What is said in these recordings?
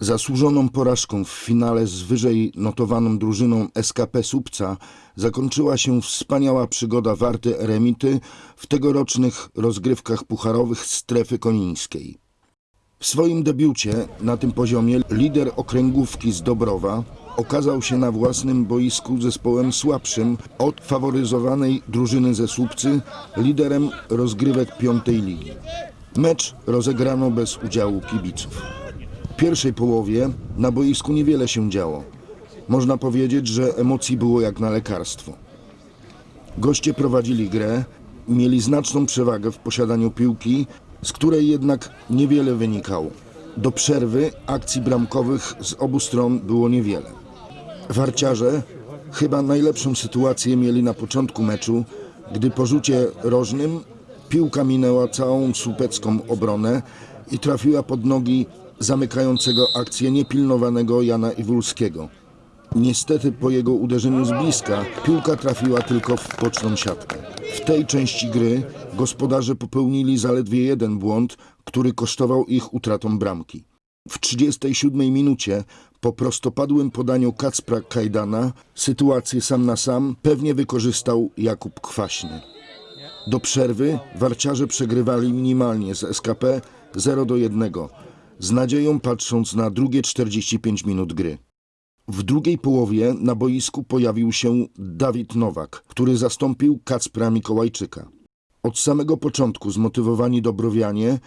Zasłużoną porażką w finale z wyżej notowaną drużyną SKP Słupca zakończyła się wspaniała przygoda Warty Eremity w tegorocznych rozgrywkach pucharowych strefy konińskiej. W swoim debiucie na tym poziomie lider okręgówki z Dobrowa okazał się na własnym boisku zespołem słabszym od faworyzowanej drużyny ze Słupcy, liderem rozgrywek piątej ligi. Mecz rozegrano bez udziału kibiców. Pierwszej połowie na boisku niewiele się działo. Można powiedzieć, że emocji było jak na lekarstwo. Goście prowadzili grę, mieli znaczną przewagę w posiadaniu piłki, z której jednak niewiele wynikało. Do przerwy akcji bramkowych z obu stron było niewiele. Warciarze chyba najlepszą sytuację mieli na początku meczu, gdy po rzucie rożnym piłka minęła całą słupecką obronę i trafiła pod nogi zamykającego akcję niepilnowanego Jana Iwulskiego. Niestety po jego uderzeniu z bliska piłka trafiła tylko w boczną siatkę. W tej części gry gospodarze popełnili zaledwie jeden błąd, który kosztował ich utratą bramki. W 37 minucie po prostopadłym podaniu Kacpra Kajdana sytuację sam na sam pewnie wykorzystał Jakub Kwaśny. Do przerwy warciarze przegrywali minimalnie z SKP 0 do 1, z nadzieją patrząc na drugie 45 minut gry. W drugiej połowie na boisku pojawił się Dawid Nowak, który zastąpił Kacpra Mikołajczyka. Od samego początku zmotywowani Dobrowianie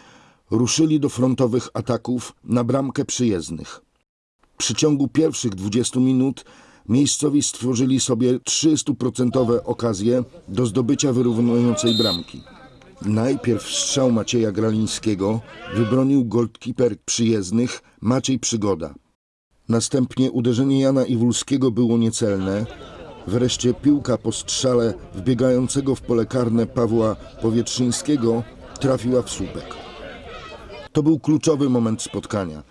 ruszyli do frontowych ataków na bramkę przyjezdnych. W przeciągu pierwszych 20 minut miejscowi stworzyli sobie 300% okazje do zdobycia wyrównującej bramki. Najpierw strzał Macieja Gralińskiego wybronił goldkeeper przyjezdnych Maciej Przygoda. Następnie uderzenie Jana Iwulskiego było niecelne. Wreszcie piłka po strzale wbiegającego w pole karne Pawła Powietrzyńskiego trafiła w słupek. To był kluczowy moment spotkania.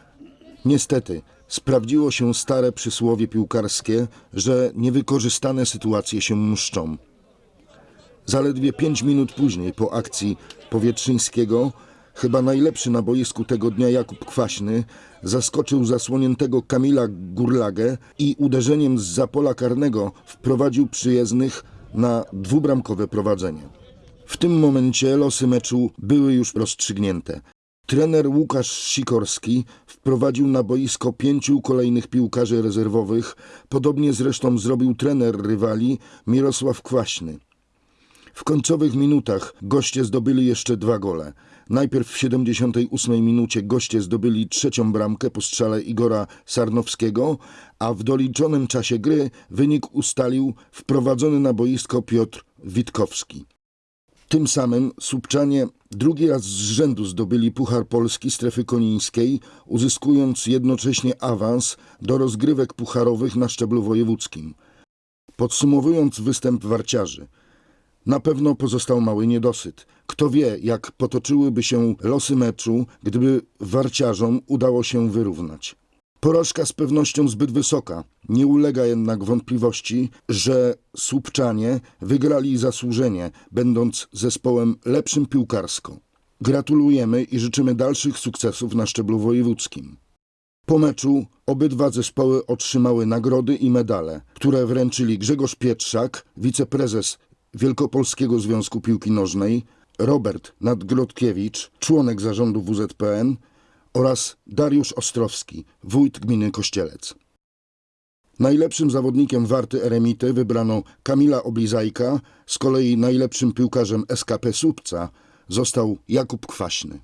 Niestety, sprawdziło się stare przysłowie piłkarskie, że niewykorzystane sytuacje się mszczą. Zaledwie pięć minut później po akcji Powietrzyńskiego, chyba najlepszy na boisku tego dnia Jakub Kwaśny, zaskoczył zasłoniętego Kamila Gurlagę i uderzeniem z zapola karnego wprowadził przyjezdnych na dwubramkowe prowadzenie. W tym momencie losy meczu były już rozstrzygnięte. Trener Łukasz Sikorski wprowadził na boisko pięciu kolejnych piłkarzy rezerwowych, podobnie zresztą zrobił trener rywali Mirosław Kwaśny. W końcowych minutach goście zdobyli jeszcze dwa gole. Najpierw w 78 minucie goście zdobyli trzecią bramkę po strzale Igora Sarnowskiego, a w doliczonym czasie gry wynik ustalił wprowadzony na boisko Piotr Witkowski. Tym samym Słupczanie drugi raz z rzędu zdobyli Puchar Polski strefy konińskiej, uzyskując jednocześnie awans do rozgrywek pucharowych na szczeblu wojewódzkim. Podsumowując występ warciarzy, na pewno pozostał mały niedosyt. Kto wie, jak potoczyłyby się losy meczu, gdyby warciarzom udało się wyrównać. Porażka z pewnością zbyt wysoka. Nie ulega jednak wątpliwości, że Słupczanie wygrali zasłużenie, będąc zespołem lepszym piłkarsko. Gratulujemy i życzymy dalszych sukcesów na szczeblu wojewódzkim. Po meczu obydwa zespoły otrzymały nagrody i medale, które wręczyli Grzegorz Pietrzak, wiceprezes Wielkopolskiego Związku Piłki Nożnej, Robert Nadgrodkiewicz, członek zarządu WZPN oraz Dariusz Ostrowski, wójt gminy Kościelec. Najlepszym zawodnikiem Warty Eremity wybrano Kamila Oblizajka, z kolei najlepszym piłkarzem SKP Słupca został Jakub Kwaśny.